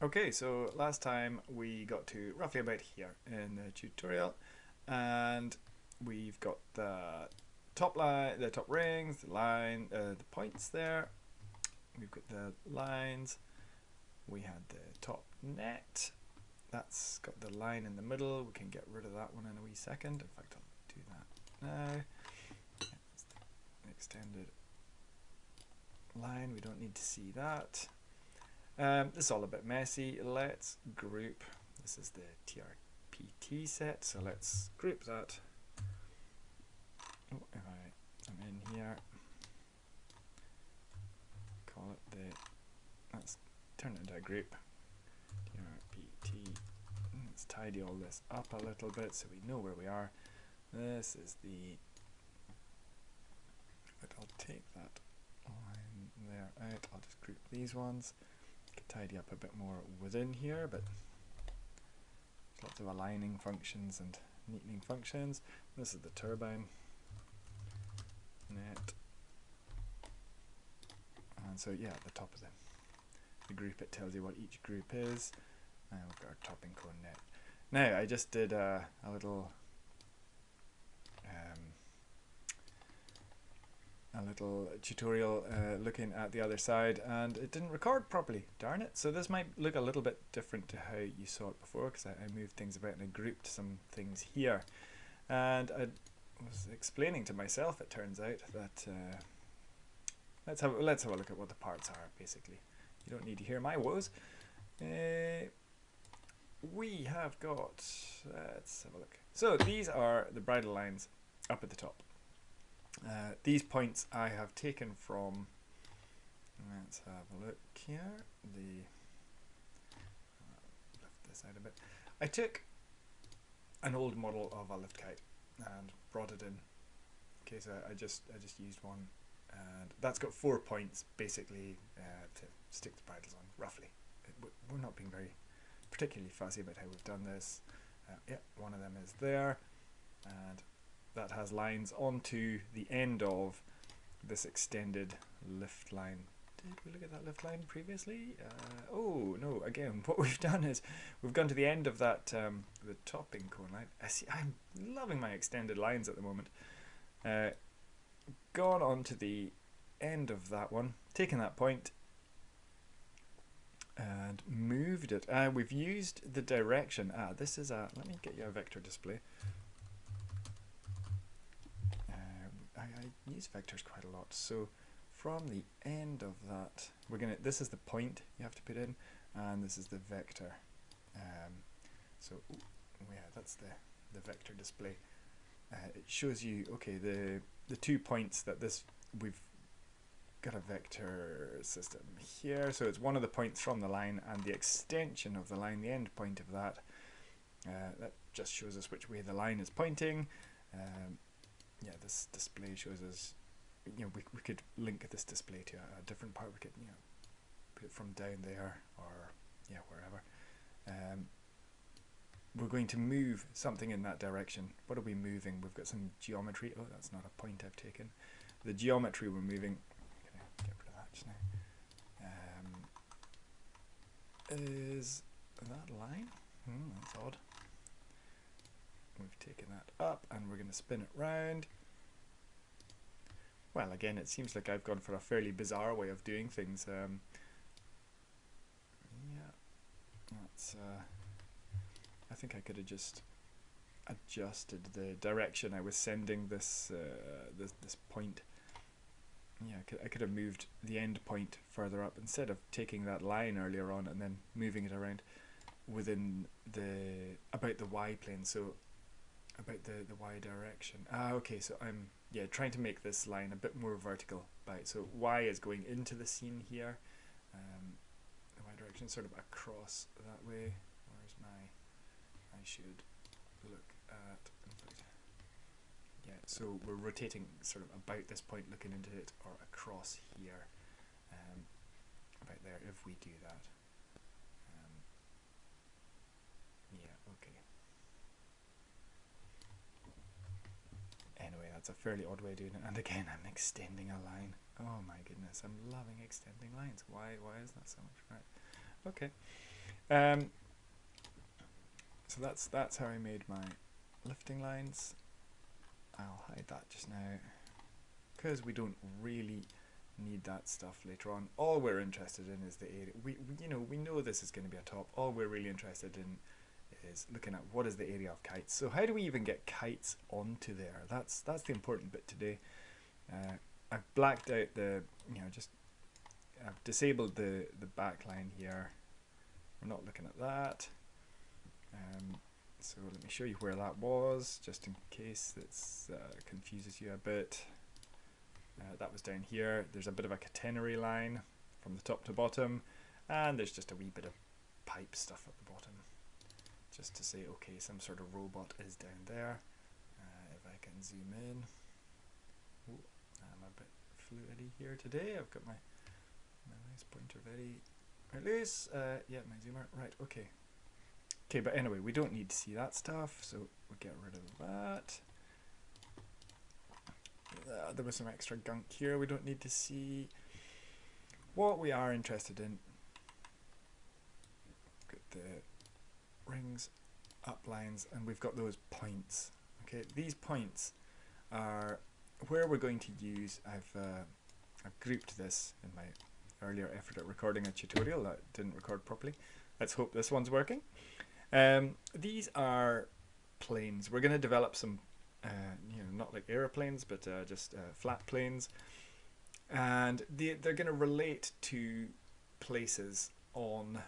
Okay, so last time we got to roughly about here in the tutorial and we've got the top line, the top rings, the line, uh, the points there. We've got the lines. We had the top net. That's got the line in the middle. We can get rid of that one in a wee second. In fact, I'll do that now. Extended line. We don't need to see that. Um, this is all a bit messy. Let's group. This is the TRPT set, so let's group that. Oh, if I am in here, call it the. Let's turn it into a group. TRPT. Let's tidy all this up a little bit so we know where we are. This is the. But I'll take that line there out. I'll just group these ones tidy up a bit more within here, but lots of aligning functions and neatening functions. This is the turbine net. And so yeah, at the top of the, the group it tells you what each group is. And we've got our topping cone net. Now I just did a, a little a little tutorial uh, looking at the other side and it didn't record properly, darn it. So this might look a little bit different to how you saw it before because I, I, moved things about and I grouped some things here. And I was explaining to myself, it turns out, that uh, let's, have, let's have a look at what the parts are basically. You don't need to hear my woes. Uh, we have got, let's have a look. So these are the bridle lines up at the top. Uh, these points I have taken from, let's have a look here, the, uh, lift this out a bit. I took an old model of a lift kite and brought it in. Okay, so I just I just used one, and that's got four points basically uh, to stick the bridles on roughly. We're not being very particularly fussy about how we've done this. Uh, yeah, one of them is there, and that has lines onto the end of this extended lift line. Did we look at that lift line previously? Uh, oh no, again, what we've done is we've gone to the end of that, um, the topping cone line. I see, I'm loving my extended lines at the moment. Uh, gone on to the end of that one, taken that point and moved it. Uh, we've used the direction. Ah, this is a, let me get you a vector display. Use vectors quite a lot. So from the end of that, we're gonna. This is the point you have to put in, and this is the vector. Um, so ooh, yeah, that's the the vector display. Uh, it shows you okay the the two points that this we've got a vector system here. So it's one of the points from the line and the extension of the line, the end point of that. Uh, that just shows us which way the line is pointing. Um, yeah, this display shows us, you know, we, we could link this display to a, a different part. We could, you know, put it from down there or, yeah, wherever. Um, we're going to move something in that direction. What are we moving? We've got some geometry. Oh, that's not a point I've taken. The geometry we're moving, get rid of that just now, um, is that line? Hmm, that's odd. We've taken that up and we're going to spin it round. Well, again, it seems like I've gone for a fairly bizarre way of doing things. Um, yeah, that's. Uh, I think I could have just adjusted the direction I was sending this uh, this this point. Yeah, I could, I could have moved the end point further up instead of taking that line earlier on and then moving it around within the about the y plane. So about the, the y direction. Ah, okay, so I'm yeah trying to make this line a bit more vertical. By so y is going into the scene here. Um, the y direction sort of across that way. Where's my? I should look at. Yeah, so we're rotating sort of about this point, looking into it, or across here, um, about there. If we do that. That's a fairly odd way of doing it. And again, I'm extending a line. Oh my goodness, I'm loving extending lines. Why, why is that so much? Right. Okay. Um, so that's that's how I made my lifting lines. I'll hide that just now because we don't really need that stuff later on. All we're interested in is the area. We, we you know we know this is going to be a top. All we're really interested in is looking at what is the area of kites. So how do we even get kites onto there? That's that's the important bit today. Uh, I've blacked out the you know just I've disabled the the back line here. We're not looking at that. Um, so let me show you where that was, just in case it uh, confuses you a bit. Uh, that was down here. There's a bit of a catenary line from the top to bottom, and there's just a wee bit of pipe stuff at the bottom, just to say, okay, some sort of robot is down there. Uh, if I can zoom in. I'm a bit fluidy here today. I've got my, my pointer very, loose. Uh, yeah, my zoomer. Right, okay. Okay, but anyway, we don't need to see that stuff, so we'll get rid of that. Uh, there was some extra gunk here we don't need to see. What we are interested in, the rings, up lines, and we've got those points. Okay, these points are where we're going to use, I've, uh, I've grouped this in my earlier effort at recording a tutorial that didn't record properly. Let's hope this one's working. Um, these are planes. We're going to develop some, uh, you know, not like aeroplanes, but uh, just uh, flat planes. And they, they're going to relate to places on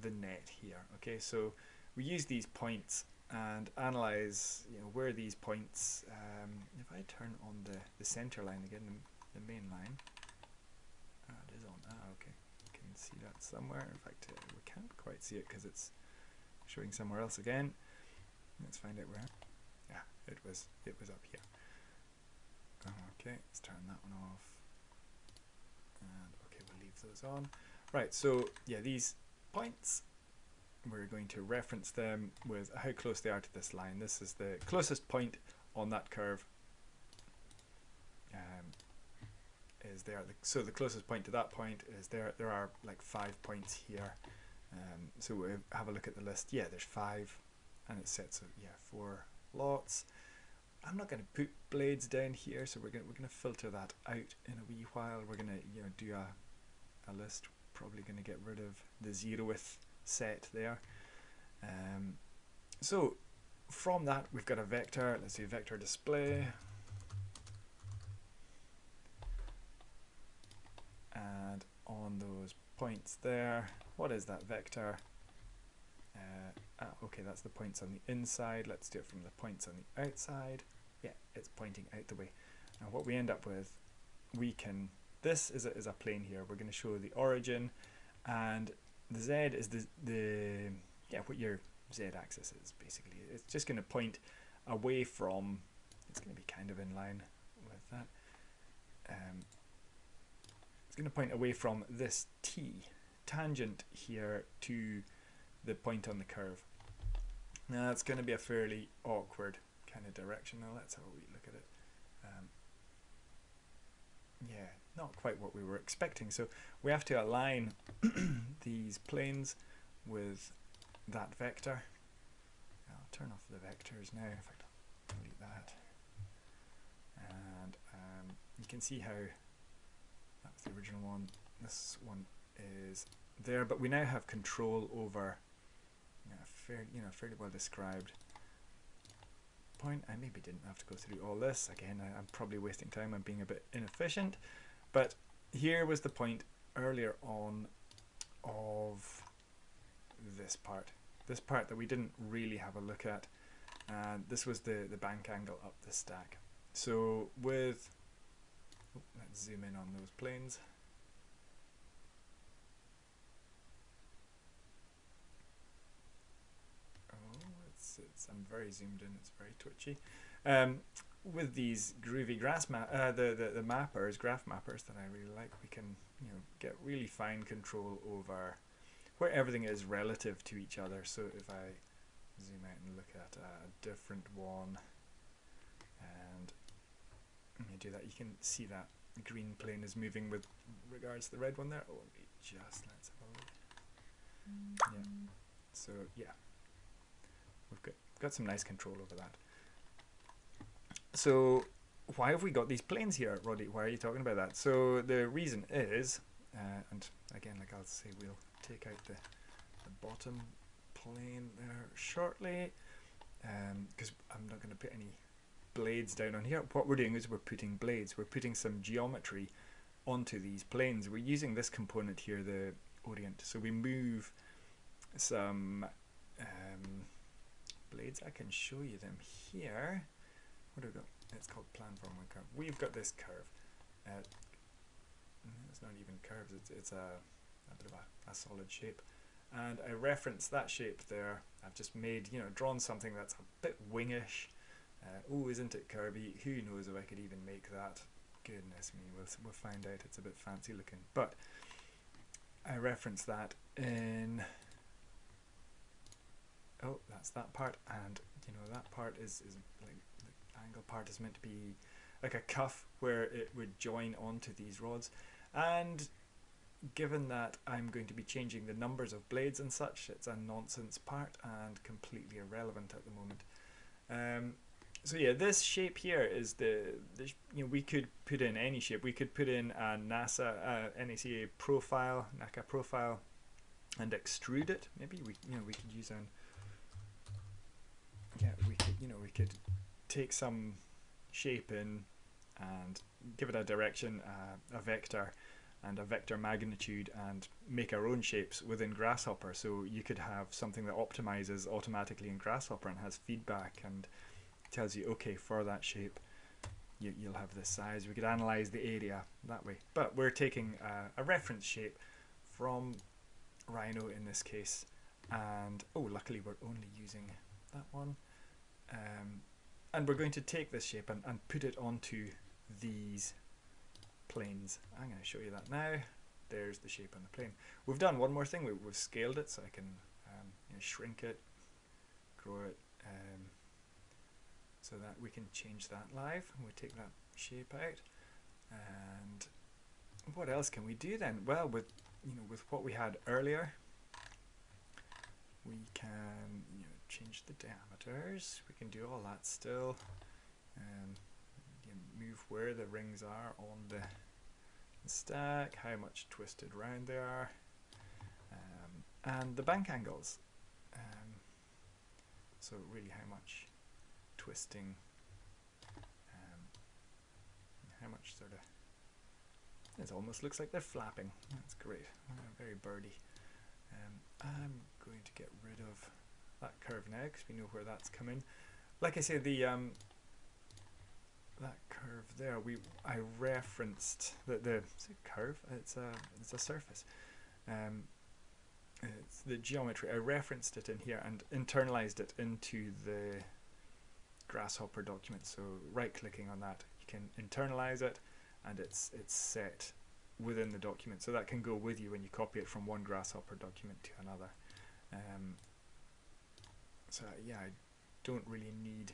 the net here. Okay, so we use these points and analyze you know where these points um, if I turn on the the center line again the, the main line ah, it is on ah okay you can see that somewhere in fact uh, we can't quite see it because it's showing somewhere else again. Let's find out where. Yeah, it was it was up here. Okay, let's turn that one off. And okay, we'll leave those on. Right, so yeah, these points, we're going to reference them with how close they are to this line. This is the closest point on that curve. Um, is there. So the closest point to that point is there. There are like five points here. Um, so we have a look at the list. Yeah, there's five, and it sets of yeah four lots. I'm not going to put blades down here, so we're going we're going to filter that out in a wee while. We're going to you know do a a list. Probably going to get rid of the zeroth set there. Um, so from that we've got a vector. Let's do vector display. And on those points there, what is that vector? Uh, ah, okay, that's the points on the inside. Let's do it from the points on the outside. Yeah, it's pointing out the way. Now what we end up with, we can, this is a, is a plane here. We're going to show the origin and the z is the, the yeah, what your z axis is basically. It's just going to point away from, it's going to be kind of in line with that. Um, it's going to point away from this t tangent here to the point on the curve. Now that's going to be a fairly awkward kind of direction. Now let's have a wee look at it. Um, yeah, not quite what we were expecting. So we have to align these planes with that vector. I'll turn off the vectors now. In fact, I'll delete that. And um, you can see how that's the original one. This one is there, but we now have control over know, fair, you know, fairly well described point. I maybe didn't have to go through all this. Again, I, am probably wasting time. I'm being a bit inefficient. But here was the point earlier on of this part. This part that we didn't really have a look at. And this was the, the bank angle up the stack. So with, oh, let's zoom in on those planes. Oh, it's, it's I'm very zoomed in. It's very twitchy. Um, with these groovy grass uh, the, the the mappers, graph mappers that I really like, we can you know get really fine control over where everything is relative to each other. So if I zoom out and look at a different one, and let me do that, you can see that green plane is moving with regards to the red one there. Oh, just let's have a look. Yeah, So yeah, we've got got some nice control over that. So why have we got these planes here, Roddy? Why are you talking about that? So the reason is, uh, and again, like I'll say, we'll take out the, the bottom plane there shortly, because um, I'm not going to put any blades down on here. What we're doing is we're putting blades. We're putting some geometry onto these planes. We're using this component here, the orient. So we move some um, blades. I can show you them here. What do we got? It's called plan curve. We've got this curve. Uh, it's not even curves. It's it's a, a bit of a, a solid shape. And I reference that shape there. I've just made, you know, drawn something that's a bit wingish. Uh, oh, isn't it curvy? Who knows if I could even make that? Goodness me, we'll, we'll find out. It's a bit fancy looking. But I reference that in oh that's that part and you know that part is, is like angle part is meant to be like a cuff where it would join onto these rods. And given that I'm going to be changing the numbers of blades and such it's a nonsense part and completely irrelevant at the moment. Um, so yeah this shape here is the, the, you know we could put in any shape. We could put in a NASA uh, NACA profile NACA profile and extrude it. Maybe we you know we could use an yeah, we could, you know, we could take some shape in and give it a direction, uh, a vector, and a vector magnitude, and make our own shapes within Grasshopper. So you could have something that optimizes automatically in Grasshopper and has feedback and tells you, okay, for that shape, you, will have this size. We could analyze the area that way. But we're taking a reference shape from Rhino in this case. And, oh, luckily we're only using that one. Um, and we're going to take this shape and, and put it onto these planes. I'm going to show you that now. There's the shape on the plane. We've done one more thing. We, have scaled it so I can um, you know, shrink it, grow it, um, so that we can change that live. We take that shape out. And what else can we do then? Well, with you know, with what we had earlier, we can you change the diameters. We can do all that still. Um, move where the rings are on the, the stack, how much twisted round they are, um, and the bank angles. Um, so really how much twisting, um, how much sort of, it almost looks like they're flapping. That's great, uh, very birdy. Um, I'm going to get rid of that curve now because we know where that's coming. Like I say, the um, that curve there, we I referenced the the curve. It's a it's a surface. Um, it's the geometry. I referenced it in here and internalized it into the Grasshopper document. So right clicking on that, you can internalize it, and it's it's set within the document. So that can go with you when you copy it from one Grasshopper document to another. Um, so yeah, I don't really need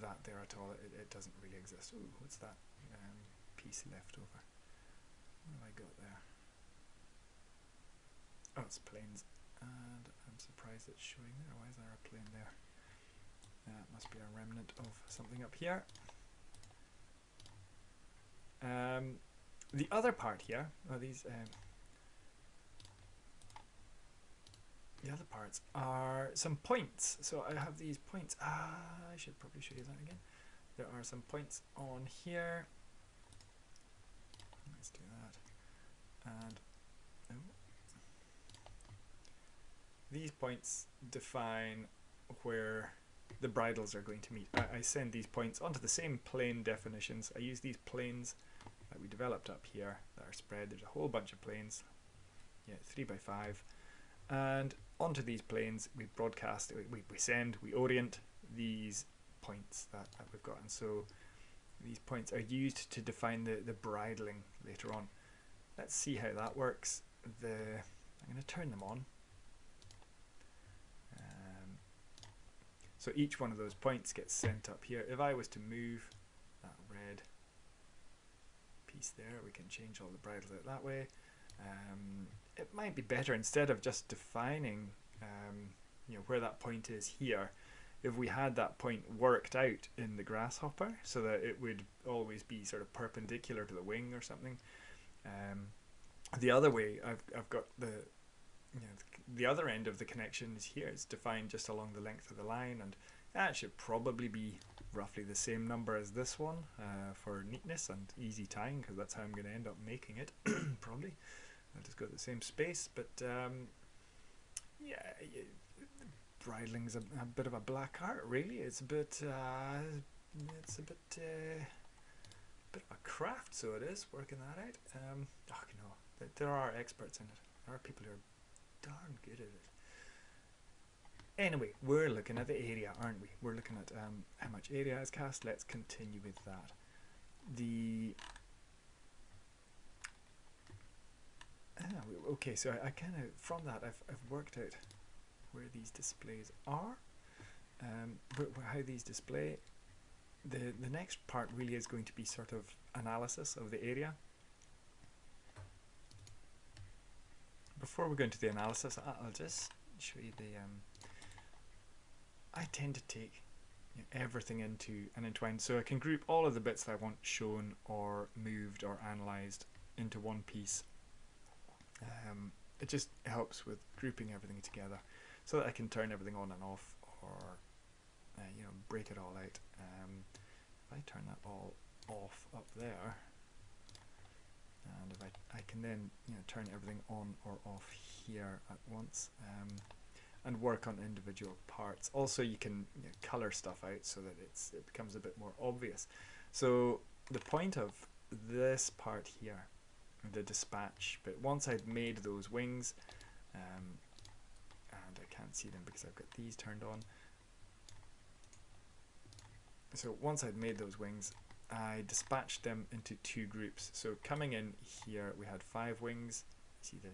that there at all. It, it doesn't really exist. Ooh, what's that um, piece left over? What have I got there? Oh, it's planes. And I'm surprised it's showing there. Why is there a plane there? That uh, must be a remnant of something up here. Um, the other part here are these um, the other parts are some points. So I have these points. Ah, I should probably show you that again. There are some points on here. Let's do that. And oh. these points define where the bridles are going to meet. I, I send these points onto the same plane definitions. I use these planes that we developed up here that are spread. There's a whole bunch of planes. Yeah, three by five. And onto these planes, we broadcast, we, we send, we orient these points that, that we've got. And so these points are used to define the, the bridling later on. Let's see how that works. The I'm going to turn them on. Um, so each one of those points gets sent up here. If I was to move that red piece there, we can change all the bridles out that way. Um, it might be better instead of just defining um, you know where that point is here if we had that point worked out in the grasshopper so that it would always be sort of perpendicular to the wing or something um, the other way I've, I've got the you know, the other end of the connection is here. It's defined just along the length of the line and that should probably be roughly the same number as this one uh, for neatness and easy tying because that's how I'm going to end up making it probably I'll just go to the same space but um, yeah bridling's a, a, bit of a black art really it's a bit uh, it's a bit uh, bit of a craft so it is working that out um, oh, you know, there are experts in it there are people who are darn good at it Anyway, we're looking at the area, aren't we? We're looking at um, how much area is cast. Let's continue with that. The ah, okay, so I, I kind of from that I've I've worked out where these displays are, um, how these display. The the next part really is going to be sort of analysis of the area. Before we go into the analysis, I'll just show you the um, I tend to take you know, everything into an entwine so I can group all of the bits that I want shown or moved or analysed into one piece. Um, it just helps with grouping everything together so that I can turn everything on and off or uh, you know break it all out. Um, if I turn that all off up there and if I, I can then you know turn everything on or off here at once um, and work on individual parts. Also, you can you know, color stuff out so that it's it becomes a bit more obvious. So the point of this part here, the dispatch, but once I've made those wings, um, and I can't see them because I've got these turned on. So once I'd made those wings, I dispatched them into two groups. So coming in here, we had five wings. See the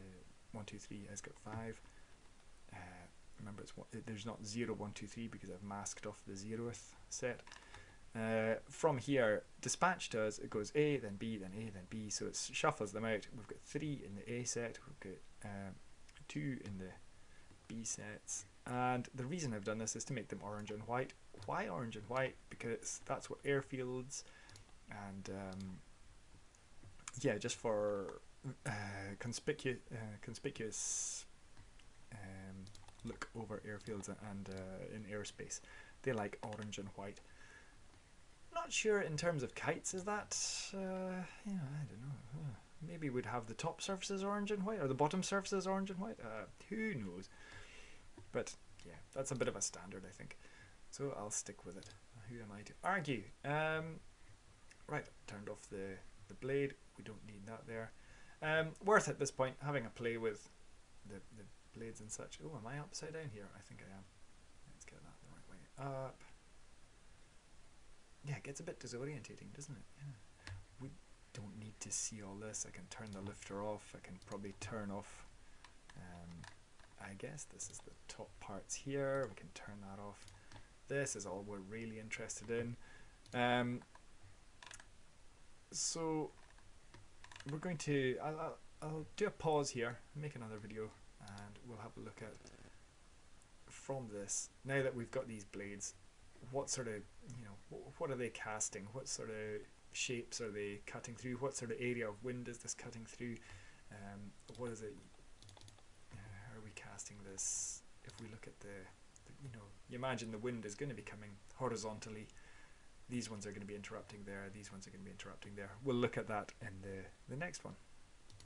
one, two, three has got five. Uh, remember it's one, there's not 0, 1, 2, 3 because I've masked off the zeroth set. Uh, from here, dispatch does, it goes A, then B, then A, then B, so it shuffles them out. We've got 3 in the A set, we've got um, 2 in the B sets, and the reason I've done this is to make them orange and white. Why orange and white? Because that's what airfields and um, yeah, just for uh, conspicuous, uh, conspicuous um, look over airfields and uh, in airspace. They like orange and white. Not sure in terms of kites, is that, uh, yeah, I don't know. Maybe we'd have the top surfaces orange and white, or the bottom surfaces orange and white. Uh, who knows? But yeah, that's a bit of a standard, I think. So I'll stick with it. Who am I to argue? Um, right, turned off the, the blade. We don't need that there. Um, worth at this point having a play with the, the blades and such. Oh, am I upside down here? I think I am. Let's get that the right way up. Yeah, it gets a bit disorientating, doesn't it? Yeah. We don't need to see all this. I can turn the lifter off. I can probably turn off, um, I guess this is the top parts here. We can turn that off. This is all we're really interested in. Um, so we're going to, I'll, I'll, I'll do a pause here, make another video and we'll have a look at from this now that we've got these blades what sort of you know what are they casting? What sort of shapes are they cutting through? What sort of area of wind is this cutting through? Um, what is it uh, how are we casting this? If we look at the, the you know you imagine the wind is going to be coming horizontally. These ones are going to be interrupting there. These ones are going to be interrupting there. We'll look at that in the the next one